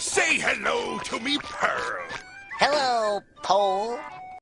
Say hello to me, Pearl. Hello, Pole.